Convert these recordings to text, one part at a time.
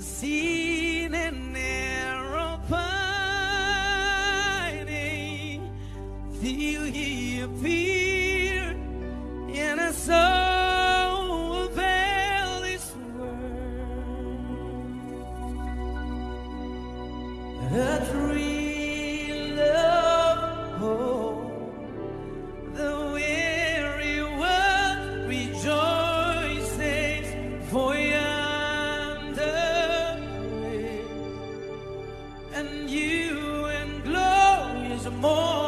sin and error pining till he appeared in a soul of this world. A thrill and you and glorious morn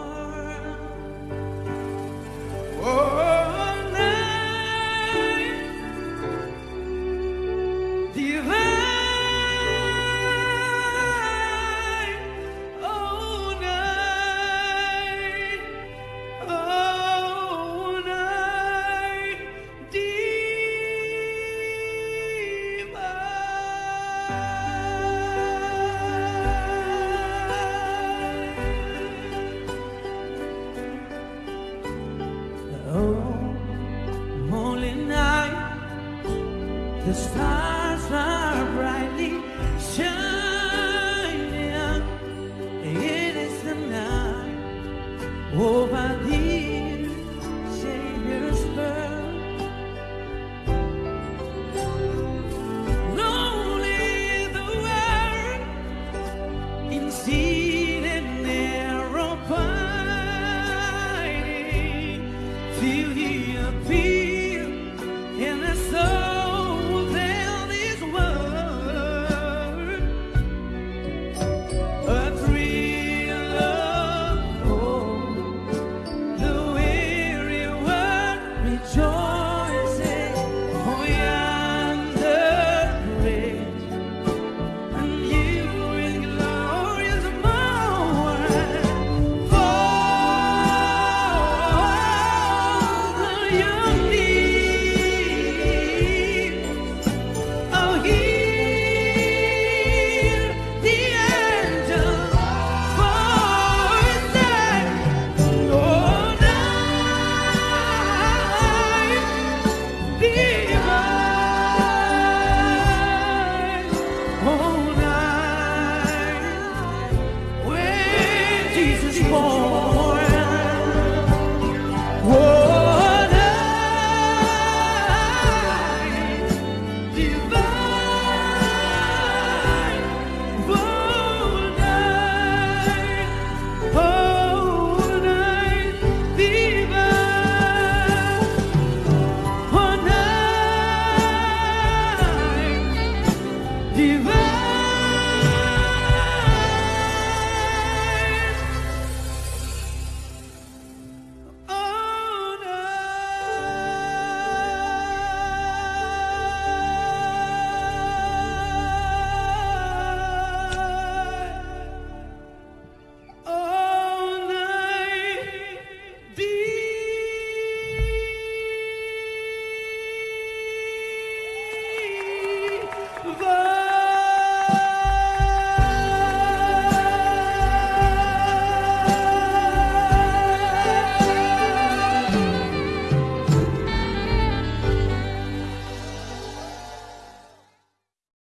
Oh, holy night. The stars